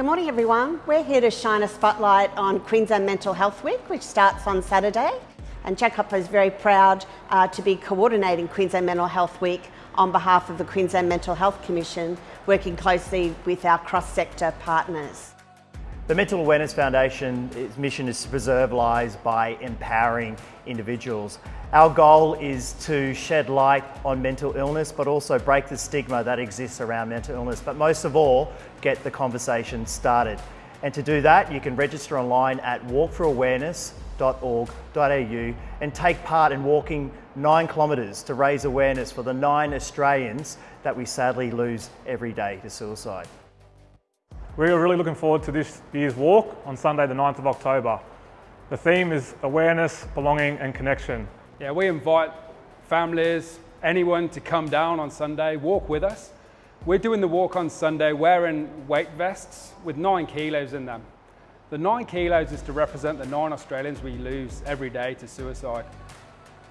Good morning everyone. We're here to shine a spotlight on Queensland Mental Health Week which starts on Saturday and Jack Hopper is very proud uh, to be coordinating Queensland Mental Health Week on behalf of the Queensland Mental Health Commission working closely with our cross-sector partners. The Mental Awareness Foundation's mission is to preserve lives by empowering individuals. Our goal is to shed light on mental illness, but also break the stigma that exists around mental illness, but most of all, get the conversation started. And to do that, you can register online at walkforawareness.org.au and take part in walking nine kilometres to raise awareness for the nine Australians that we sadly lose every day to suicide. We're really looking forward to this year's walk on Sunday the 9th of October. The theme is awareness, belonging and connection. Yeah, we invite families, anyone to come down on Sunday, walk with us. We're doing the walk on Sunday wearing weight vests with nine kilos in them. The nine kilos is to represent the nine Australians we lose every day to suicide.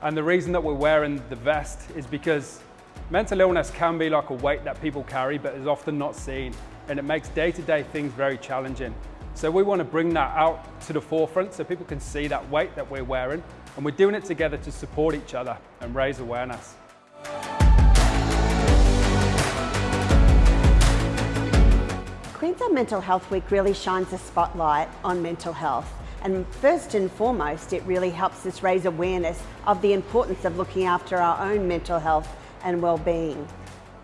And the reason that we're wearing the vest is because mental illness can be like a weight that people carry but is often not seen and it makes day-to-day -day things very challenging. So we want to bring that out to the forefront so people can see that weight that we're wearing and we're doing it together to support each other and raise awareness. Queensland Mental Health Week really shines a spotlight on mental health and first and foremost it really helps us raise awareness of the importance of looking after our own mental health and well-being.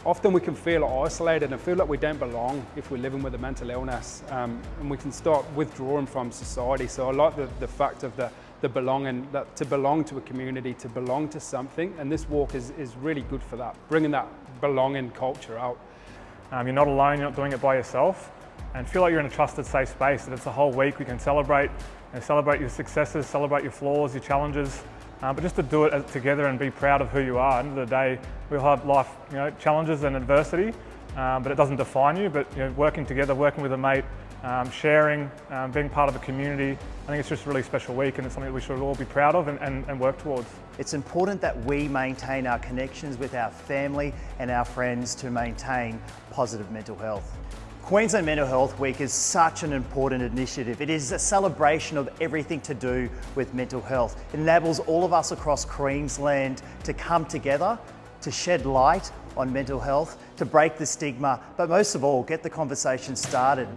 Often we can feel isolated and feel like we don't belong if we're living with a mental illness um, and we can start withdrawing from society. So I like the, the fact of the, the belonging, that to belong to a community, to belong to something and this walk is, is really good for that, bringing that belonging culture out. Um, you're not alone, you're not doing it by yourself and feel like you're in a trusted safe space that it's a whole week we can celebrate and celebrate your successes, celebrate your flaws, your challenges uh, but just to do it together and be proud of who you are. At the end of the day, we'll have life you know, challenges and adversity, um, but it doesn't define you. But you know, working together, working with a mate, um, sharing, um, being part of a community, I think it's just a really special week and it's something that we should all be proud of and, and, and work towards. It's important that we maintain our connections with our family and our friends to maintain positive mental health. Queensland Mental Health Week is such an important initiative. It is a celebration of everything to do with mental health. It enables all of us across Queensland to come together, to shed light on mental health, to break the stigma, but most of all, get the conversation started.